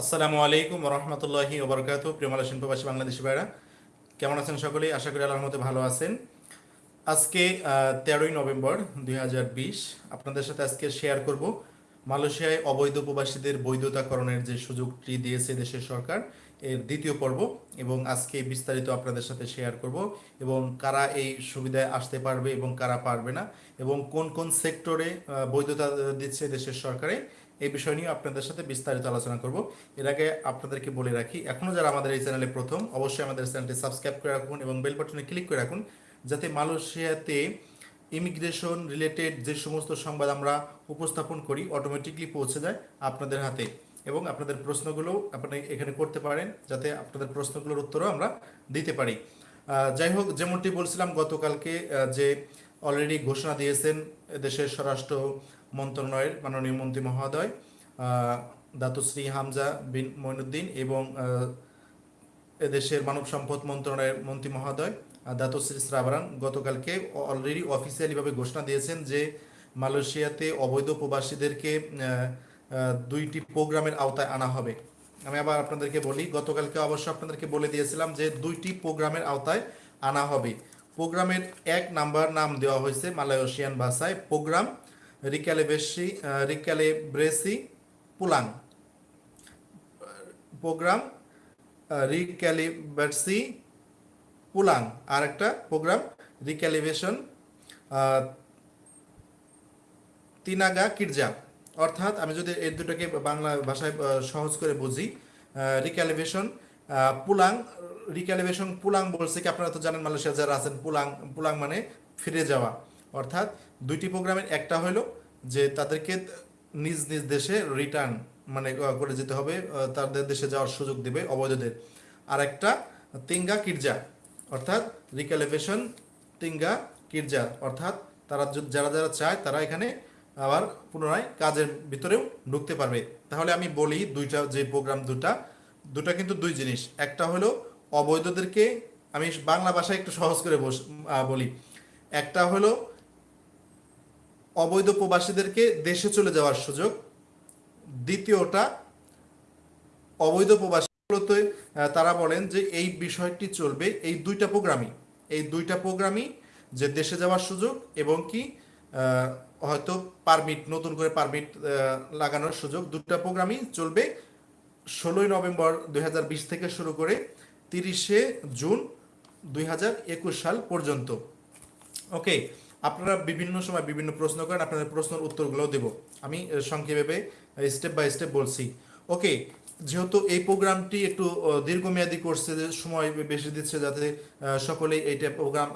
আসসালামু আলাইকুম রহমতুল্লাহি ওবরকাত প্রিয়মালা শিল্পবাসী বাংলাদেশি ভাইরা। কেমন আছেন সকলেই? আশা করি আল্লাহর মধ্যে ভালো আছেন। আজকে তেরোই নভেম্বর দুই হাজার বিশ, আপনাদের সাথে আজকে শেয়ার করব মালয়েশিয়ায় অবৈধ প্রবাসীদের বৈধতাকরণের যে সুযোগটি দিয়েছে দেশের সরকার, এর দ্বিতীয় পর্ব এবং আজকে বিস্তারিত আপনাদের সাথে শেয়ার করব এবং কারা এই সুবিধায় আসতে পারবে এবং কারা পারবে না এবং কোন কোন সেক্টরে বৈধতা দিচ্ছে দেশের সরকারে এই বিষয় নিয়ে আপনাদের সাথে বিস্তারিত আলোচনা করব। এর আগে আপনাদেরকে বলে রাখি এখনও যারা আমাদের এই চ্যানেলে প্রথম, অবশ্যই আমাদের চ্যানেলটি সাবস্ক্রাইব করে রাখুন এবং বেল বাটনে ক্লিক করে রাখুন, যাতে মালয়েশিয়াতে ইমিগ্রেশন রিলেটেড যে সমস্ত সংবাদ আমরা উপস্থাপন করি অটোমেটিকলি পৌঁছে যায় আপনাদের হাতে। এবং আপনাদের প্রশ্নগুলো আপনি এখানে করতে পারেন, যাতে আপনাদের প্রশ্নগুলোর উত্তরও আমরা দিতে পারি। যাই হোক, যেমনটি বলছিলাম গতকালকে যে অলরেডি ঘোষণা দিয়েছেন দেশের স্বরাষ্ট্র মন্ত্রণালয়ের মাননীয় মন্ত্রী মহোদয় দাতুশ্রী হামজা বিন মইনুদ্দিন এবং এদেশের মানব সম্পদ মন্ত্রণালয়ের মন্ত্রী মহোদয় দাতুশ্রী শ্রাবরান গতকালকে অলরেডি অফিসিয়ালিভাবে ঘোষণা দিয়েছেন যে মালয়েশিয়াতে অবৈধ প্রবাসীদেরকে দুইটি প্রোগ্রামের আওতায় আনা হবে। আমি আবার আপনাদেরকে বলি, গতকালকে অবশ্য আপনাদেরকে বলে দিয়েছিলাম যে দুইটি প্রোগ্রামের আওতায় আনা হবে। প্রোগ্রামের এক নাম্বার নাম দেওয়া হয়েছে মালয়েশিয়ান ভাষায়, প্রোগ্রাম রিক্যালিবেসি রিক্যালিব্রেসি পুলাং। প্রোগ্রাম রিক্যালিব্রেসি পুলাং। আর একটা প্রোগ্রাম রিক্যালিভেশন তিনাগা কিরজা। অর্থাৎ আমি যদি এই দুটোকে বাংলা ভাষায় সহজ করে বুঝি রিক্যালিভেশন পুলাং রিক্যালিভেশন পুলাং বলছে কি আপনারা তো জানেন মালয়েশিয়া যারা আছেন, পুলাং পুলাং মানে ফিরে যাওয়া। অর্থাৎ দুইটি প্রোগ্রামের একটা হলো যে তাদেরকে নিজ নিজ দেশে রিটার্ন মানে করে যেতে হবে তাদের দেশে যাওয়ার সুযোগ দেবে অবৈধদের। আর একটা তিঙ্গা কিরজা, অর্থাৎ রিক্যালিভেশন তিঙ্গা কিরজা, অর্থাৎ তারা যারা যারা চায় তারা এখানে আবার পুনরায় কাজের ভিতরেও ঢুকতে পারবে। তাহলে আমি বলি দুইটা, যে প্রোগ্রাম দুটা দুটা কিন্তু দুই জিনিস। একটা হলো অবৈধদেরকে আমি বাংলা ভাষায় একটু সহজ করে বলি। একটা হলো অবৈধ প্রবাসীদেরকে দেশে চলে যাওয়ার সুযোগ। দ্বিতীয়টা, অবৈধ প্রবাসীগুলোতে তারা বলেন যে এই বিষয়টি চলবে, এই দুইটা প্রোগ্রামই। এই দুইটা প্রোগ্রামই যে দেশে যাওয়ার সুযোগ এবং কি হয়তো পারমিট, নতুন করে পারমিট লাগানোর সুযোগ দুটা প্রোগ্রামই চলবে ষোলোই নভেম্বর দুই হাজার বিশ থেকে শুরু করে তিরিশে জুন দুই হাজার একুশ সাল পর্যন্ত। ওকে, আপনারা বিভিন্ন সময় বিভিন্ন প্রশ্ন করেন, আপনাদের প্রশ্নের উত্তরগুলোও দেব। আমি সংক্ষেপে স্টেপ বাই স্টেপ বলছি। ওকে, যেহেতু এই প্রোগ্রামটি একটু দীর্ঘমেয়াদী করছে সময় বেশি দিচ্ছে যাতে সকলেই এইটা প্রোগ্রাম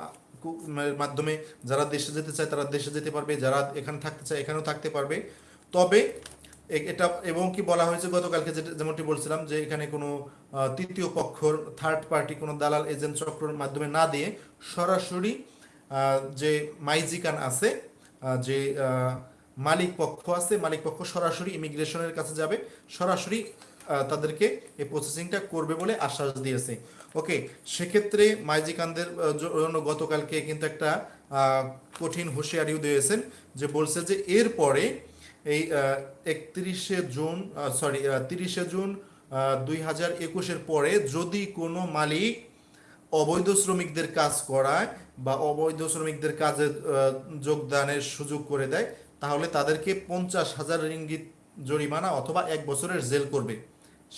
মাধ্যমে যারা দেশে যেতে চায় তারা দেশে যেতে পারবে, যারা এখানে থাকতে চায় এখানেও থাকতে পারবে। তবে এটা, এবং কি বলা হয়েছে গতকালকে যেটা যেমনটি বলছিলাম যে এখানে কোনো তৃতীয় পক্ষর থার্ড পার্টি কোনো দালাল এজেন্ট চক্রের মাধ্যমে না দিয়ে সরাসরি যে মাইজিকান আছে যে মালিক পক্ষ আছে, মালিক পক্ষ সরাসরি ইমিগ্রেশনের কাছে যাবে, সরাসরি তাদেরকে এই প্রসেসিংটা করবে বলে আশ্বাস দিয়েছে। ওকে সেক্ষেত্রে মাইজিকানদের জন্য গতকালকে কিন্তু একটা কঠিন হুঁশিয়ারিও দিয়েছেন যে বলছে যে এরপরে এই একত্রিশে জুন সরি তিরিশে জুন দুই হাজার একুশের পরে যদি কোনো মালিক অবৈধ শ্রমিকদের কাজ করায় বা অবৈধ শ্রমিকদের কাজে যোগদানের সুযোগ করে দেয়, তাহলে তাদেরকে পঞ্চাশ হাজার রিঙ্গিত জরিমানা অথবা এক বছরের জেল করবে।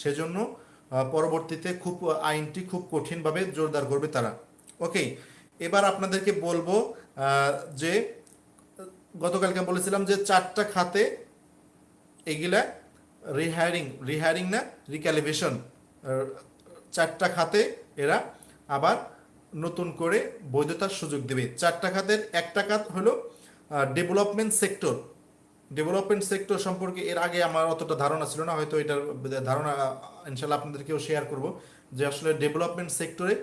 সেজন্য পরবর্তীতে খুব আইনটি খুব কঠিনভাবে জোরদার করবে তারা। ওকে এবার আপনাদেরকে বলব যে গতকালকে বলেছিলাম যে চারটা খাতে এগুলা রিহায়ারিং রিহায়ারিং না রিক্যালিভেশন চারটা খাতে এরা আবার নতুন করে বৈধতার সুযোগ দেবে। চারটা খাতের একটা খাত হলো ডেভেলপমেন্ট সেক্টর ডেভেলপমেন্ট সেক্টর সম্পর্কে এর আগে আমার অতটা ধারণা ছিল না, হয়তো এটার ধারণা ইনশাল্লাহ আপনাদেরকেও শেয়ার করব, যে আসলে ডেভেলপমেন্ট সেক্টরে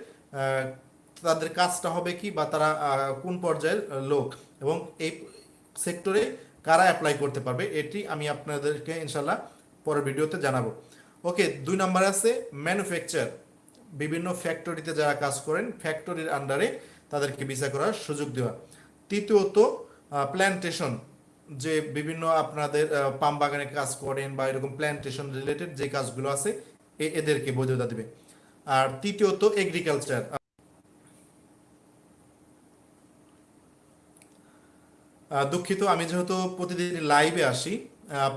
তাদের কাজটা হবে কি বা তারা কোন পর্যায়ের লোক এবং এই সেক্টরে কারা অ্যাপ্লাই করতে পারবে, এটি আমি আপনাদেরকে ইনশাল্লাহ পরের ভিডিওতে জানাব। ওকে, দুই নম্বর আছে ম্যানুফ্যাকচার বিভিন্ন ফ্যাক্টরিতে যারা কাজ করেন ফ্যাক্টরির আন্ডারে তাদেরকে ভিসা করার সুযোগ দেওয়া। তৃতীয়ত প্ল্যান্টেশন যে বিভিন্ন আপনাদের পাম বাগানে কাজ করেন বা এরকম প্ল্যান্টেশন রিলেটেড যে কাজগুলো আছে এদেরকে বৈধতা দেবে। আর তৃতীয়ত এগ্রিকালচার দুঃখিত, আমি যেহেতু প্রতিদিন লাইভে আসি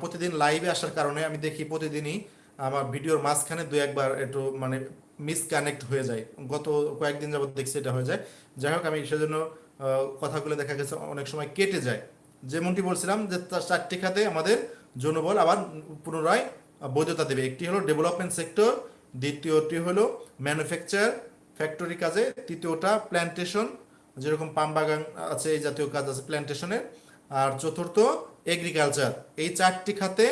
প্রতিদিন লাইভে আসার কারণে আমি দেখি প্রতিদিনই আমার ভিডিওর মাঝখানে দু একবার একটু মানে মিসকানেক্ট হয়ে যায়। গত কয়েকদিন যাবত দেখছি এটা হয়ে যায়। যাই হোক, আমি সেজন্য কথাগুলো দেখা গেছে, অনেক সময় কেটে যায়। যেমনটি বলছিলাম যে তার চারটি খাতে আমাদের জনবল আবার পুনরায় বৈধতা দেবে। একটি হলো ডেভেলপমেন্ট সেক্টর দ্বিতীয়টি হলো ম্যানুফ্যাকচার ফ্যাক্টরি কাজে, তৃতীয়টা প্ল্যান্টেশন যেরকম পাম বাগান আছে, এই জাতীয় কাজ আছে প্ল্যান্টেশনের আর চতুর্থ এগ্রিকালচার এই চারটি খাতে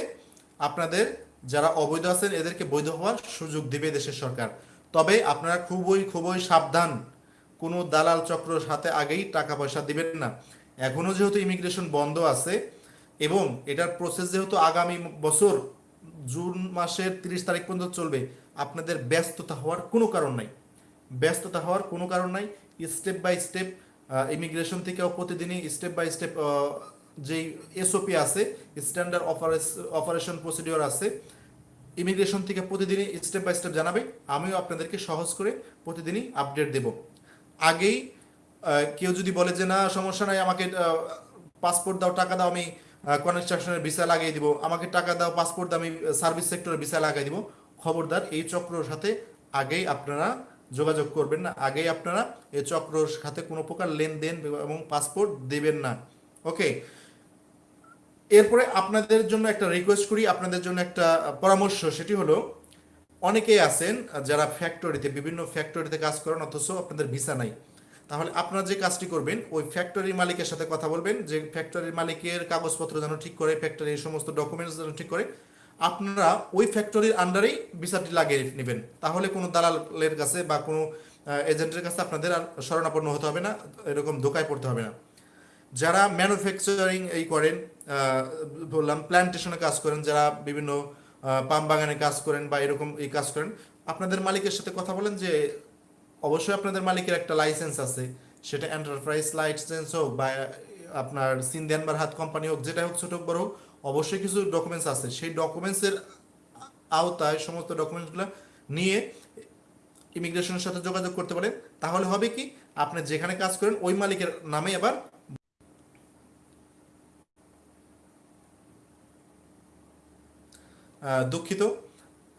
আপনাদের যারা অবৈধ আছেন, এদেরকে বৈধ হওয়ার সুযোগ দিবে দেশের সরকার। তবে আপনারা খুবই খুবই সাবধান। কোনো দালাল চক্রের সাথে আগেই টাকা পয়সা দিবেন না। এখনও যেহেতু ইমিগ্রেশন বন্ধ আছে, এবং এটার প্রসেস যেহেতু আগামী বছর, জুন মাসের তিরিশ তারিখ পর্যন্ত চলবে, আপনাদের ব্যস্ততা হওয়ার কোনো কারণ নাই। ব্যস্ততা হওয়ার কোনো কারণ নাই। স্টেপ বাই স্টেপ ইমিগ্রেশন থেকেও প্রতিদিনই স্টেপ বাই স্টেপ যেই এসওপি আছে স্ট্যান্ডার্ড অপারেশন প্রসিডিওর আছে ইমিগ্রেশন থেকে প্রতিদিনই স্টেপ বাই স্টেপ জানাবে। আমিও আপনাদেরকে সহজ করে প্রতিদিনই আপডেট দেব। আগেই কেউ যদি বলে যে, না, সমস্যা নাই, আমাকে পাসপোর্ট দাও, টাকা দাও, আমি কনস্ট্রাকশনের ভিসা লাগিয়ে দিব। আমাকে টাকা দাও পাসপোর্ট দাও, আমি সার্ভিস সেক্টরের ভিসা লাগিয়ে দিব। খবরদার এই চক্রর সাথে আগেই আপনারা যোগাযোগ করবেন না। আগেই আপনারা এই চক্রর সাথে কোনো প্রকার লেনদেন এবং পাসপোর্ট দেবেন না। ওকে এরপরে আপনাদের জন্য একটা রিকোয়েস্ট করি, আপনাদের জন্য একটা পরামর্শ, সেটি হলো, অনেকেই আছেন যারা ফ্যাক্টরিতে বিভিন্ন ফ্যাক্টরিতে কাজ করেন, অথচ আপনাদের ভিসা নাই। তাহলে আপনারা যে কাজটি করবেন, ওই ফ্যাক্টরির মালিকের সাথে কথা বলবেন, যে ফ্যাক্টরির মালিকের কাগজপত্র যেন ঠিক করে ফ্যাক্টরির সমস্ত ডকুমেন্টস যেন ঠিক করে আপনারা ওই ফ্যাক্টরির আন্ডারেই ভিসাটি লাগিয়ে নেবেন। তাহলে কোনো দালালের কাছে বা কোনো এজেন্টের কাছে আপনাদের আর শরণাপন্ন হতে হবে না, এরকম ধোকায় পড়তে হবে না। যারা ম্যানুফ্যাকচারিং এই করেন বললাম প্ল্যান্টেশনে কাজ করেন, যারা বিভিন্ন পাম বাগানে কাজ করেন বা এরকম এই কাজ করেন, আপনাদের মালিকের সাথে কথা বলেন যে, অবশ্যই আপনাদের মালিকের একটা লাইসেন্স আছে। সেটা এন্টারপ্রাইজ লাইসেন্স হোক বা, আপনার সিন্ধিয়ান বার হাত কোম্পানি হোক, যেটাই হোক, ছোট বড় হোক অবশ্যই কিছু ডকুমেন্টস আছে। সেই ডকুমেন্টসের আওতায় সমস্ত ডকুমেন্টসগুলো নিয়ে ইমিগ্রেশনের সাথে যোগাযোগ করতে পারেন। তাহলে হবে কি, আপনি যেখানে কাজ করেন, ওই মালিকের নামে আবার দুঃখিত,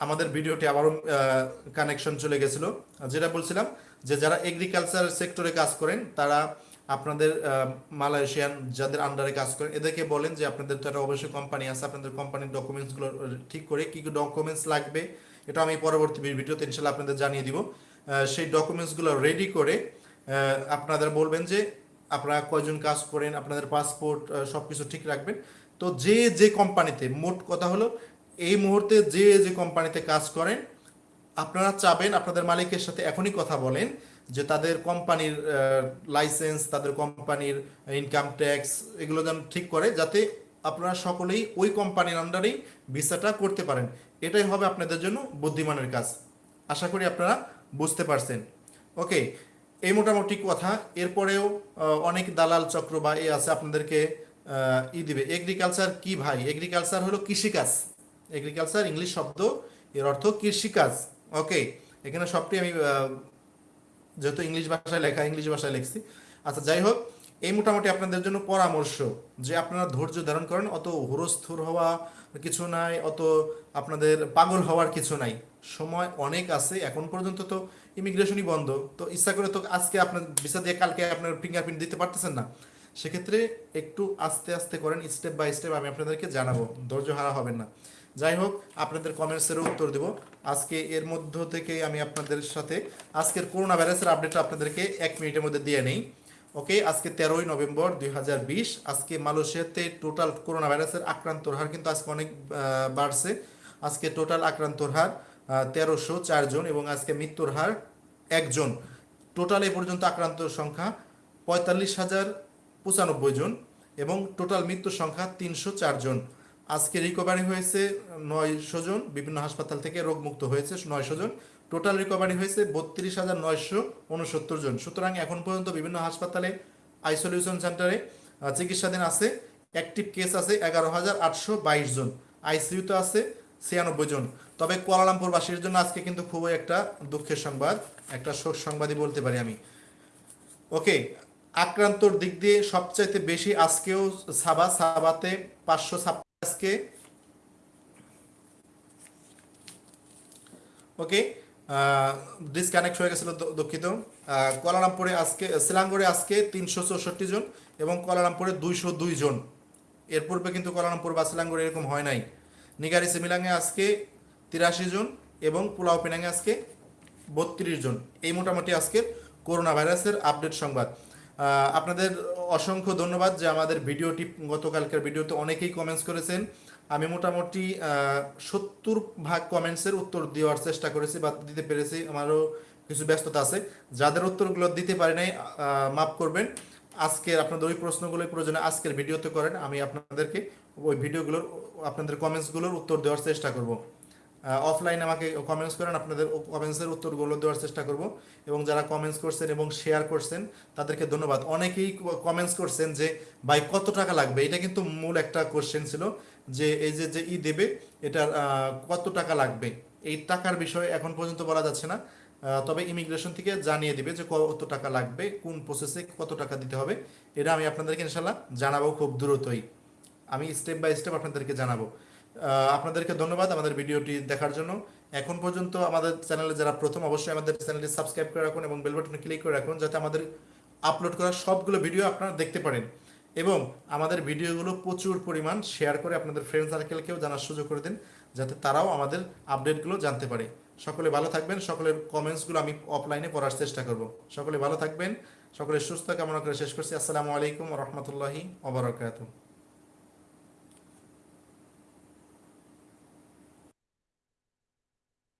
আমাদের ভিডিওটি আবারও কানেকশন চলে গেছিল। যেটা বলছিলাম যে যারা এগ্রিকালচার সেক্টরে কাজ করেন, তারা আপনাদের মালয়েশিয়ান যাদের আন্ডারে কাজ করেন, এদেরকে বলেন যে আপনাদের তো একটা অবশ্যই কোম্পানি আছে, আপনাদের কোম্পানির ডকুমেন্টসগুলো ঠিক করে কী কী ডকুমেন্টস লাগবে, এটা আমি পরবর্তী ভিডিওতে ইনশাল্লাহ আপনাদের জানিয়ে দিব। সেই ডকুমেন্টসগুলো রেডি করে আপনাদের বলবেন যে আপনারা কয়জন কাজ করেন, আপনাদের পাসপোর্ট সব কিছু ঠিক রাখবেন। তো যে যে কোম্পানিতে মোট কথা হলো, এই মুহূর্তে যে যে কোম্পানিতে কাজ করেন আপনারা চাবেন, আপনাদের মালিকের সাথে এখনই কথা বলেন যে তাদের কোম্পানির লাইসেন্স তাদের কোম্পানির ইনকাম ট্যাক্স এগুলো যেন ঠিক করে, যাতে আপনারা সকলেই ওই কোম্পানির আন্ডারেই ভিসাটা করতে পারেন। এটাই হবে আপনাদের জন্য বুদ্ধিমানের কাজ। আশা করি আপনারা বুঝতে পারছেন। ওকে, এই মোটামুটি কথা। এরপরেও অনেক দালাল চক্র বা এ আছে, আপনাদেরকে ই দিবে। এগ্রিকালচার কি ভাই? এগ্রিকালচার হলো কৃষিকাজ। এগ্রিকালচার ইংলিশ শব্দ, এর অর্থ কৃষিকাজ। ওকে এখানে সবটি আমি যেহেতু ইংলিশ ভাষায় লেখা, ইংলিশ ভাষায় লিখছি। আচ্ছা যাই হোক, এই মোটামুটি আপনাদের জন্য পরামর্শ যে আপনারা ধৈর্য ধারণ করেন, অত হুরস্থুর হওয়া কিছু নাই, অত আপনাদের পাগল হওয়ার কিছু নাই। সময় অনেক আছে, এখন পর্যন্ত তো ইমিগ্রেশনই বন্ধ। তো ইচ্ছা করে তো আজকে আপনার ভিসা দিয়ে কালকে আপনার ফিঙ্গারপ্রিন্ট দিতে পারতেছেন না। সেক্ষেত্রে একটু আস্তে আস্তে করেন স্টেপ বাই স্টেপ আমি আপনাদেরকে জানাব, ধৈর্য হারা হবেন না। যাই হোক, আপনাদের কমেন্টসেরও উত্তর দেব। আজকে এর মধ্য থেকে আমি আপনাদের সাথে আজকের করোনা ভাইরাসের আপডেটটা আপনাদেরকে এক মিনিটের মধ্যে দিয়ে নেই। ওকে আজকে তেরোই নভেম্বর দুই হাজার বিশ, আজকে মালয়েশিয়াতে টোটাল করোনা ভাইরাসের আক্রান্তর হার কিন্তু আজকে অনেক বাড়ছে। আজকে টোটাল আক্রান্তর হার তেরোশো চারজন এবং আজকে মৃত্যুর হার একজন টোটাল এ পর্যন্ত আক্রান্ত সংখ্যা পঁয়তাল্লিশ হাজার পঁচানব্বই জন এবং টোটাল মৃত্যুর সংখ্যা তিনশো চার জন। আজকে রিকভারি হয়েছে নয়শো জন, বিভিন্ন হাসপাতাল থেকে রোগমুক্ত হয়েছে নয়শো জন। টোটাল রিকভারি হয়েছে বত্রিশ হাজার নয়শো উনসত্তর জন। সুতরাং এখন পর্যন্ত বিভিন্ন হাসপাতালে আইসোলিউশন সেন্টারে চিকিৎসাধীন আছে। অ্যাক্টিভ কেস আছে এগারো হাজার আটশো বাইশ জন। আইসিইউতে আছে ছিয়ানব্বই জন। তবে কুয়ালালামপুরবাসীর জন্য আজকে কিন্তু খুবই একটা দুঃখের সংবাদ, একটা শোক সংবাদই বলতে পারি আমি। ওকে আক্রান্তর দিক দিয়ে সবচাইতে বেশি আজকেও সাবা, সাবাতে পাঁচশো ছাপ্পান্ন আজকে, ওকে ডিসকানেক্ট হয়ে গেছিল দুঃখিত। কুয়ালালামপুরে আজকে শিলাঙ্গরে আজকে তিনশো চৌষট্টি জন এবং কুয়ালালামপুরে দুইশো দুই জন। এর পূর্বে কিন্তু কুয়ালালামপুর বা শিলাঙ্গরে এরকম হয় নাই। নিগারি সিমিলাঙ্গে আজকে তিরাশি জন এবং পুলাও পেনাঙ্গে আজকে বত্রিশ জন। এই মোটামুটি আজকের করোনা ভাইরাসের আপডেট সংবাদ। আপনাদের অসংখ্য ধন্যবাদ যে আমাদের ভিডিওটি, গতকালকের ভিডিওতে অনেকেই কমেন্টস করেছেন। আমি মোটামুটি সত্তর ভাগ কমেন্টসের উত্তর দেওয়ার চেষ্টা করেছি বা দিতে পেরেছি। আমারও কিছু ব্যস্ততা আছে। যাদের উত্তরগুলো দিতে পারি নাই মাফ করবেন। আজকের আপনাদের ওই প্রশ্নগুলো প্রয়োজনে আজকের ভিডিওতে করেন। আমি আপনাদেরকে ওই ভিডিওগুলোর, আপনাদের কমেন্টসগুলোর উত্তর দেওয়ার চেষ্টা করব। অফলাইনে আমাকে কমেন্টস করেন, আপনাদের কমেন্টসের উত্তরগুলো দেওয়ার চেষ্টা করব। এবং যারা কমেন্টস করছেন এবং শেয়ার করছেন, তাদেরকে ধন্যবাদ। অনেকেই কমেন্টস করছেন যে, ভাই, কত টাকা লাগবে? এটা কিন্তু মূল একটা কোশ্চেন ছিল যে, এই যে যে ই দেবে, এটার কত টাকা লাগবে? এই টাকার বিষয়ে এখন পর্যন্ত বলা যাচ্ছে না। তবে ইমিগ্রেশন থেকে জানিয়ে দিবে যে, কত টাকা লাগবে, কোন প্রসেসে কত টাকা দিতে হবে। এটা আমি আপনাদেরকে ইনশাল্লাহ জানাব খুব দ্রুতই। আমি স্টেপ বাই স্টেপ আপনাদেরকে জানাব। আপনাদেরকে ধন্যবাদ আমাদের ভিডিওটি দেখার জন্য। এখন পর্যন্ত আমাদের চ্যানেলে যারা প্রথম, অবশ্যই আমাদের চ্যানেলটি সাবস্ক্রাইব করে রাখুন এবং বেল বাটনে ক্লিক করে রাখুন যাতে আমাদের আপলোড করা সবগুলো ভিডিও আপনারা দেখতে পারেন। এবং আমাদের ভিডিওগুলো প্রচুর পরিমাণ শেয়ার করে আপনাদের ফ্রেন্ড সার্কেলকেও জানার সুযোগ করে দিন, যাতে তারাও আমাদের আপডেটগুলো জানতে পারে। সকলে ভালো থাকবেন, সকলের কমেন্টসগুলো আমি অফলাইনে পড়ার চেষ্টা করব। সকলে ভালো থাকবেন সকলের সুস্থ কামনা করে শেষ করছি। আসসালামু আলাইকুম রহমতুল্লাহি ওবরাকাতুহ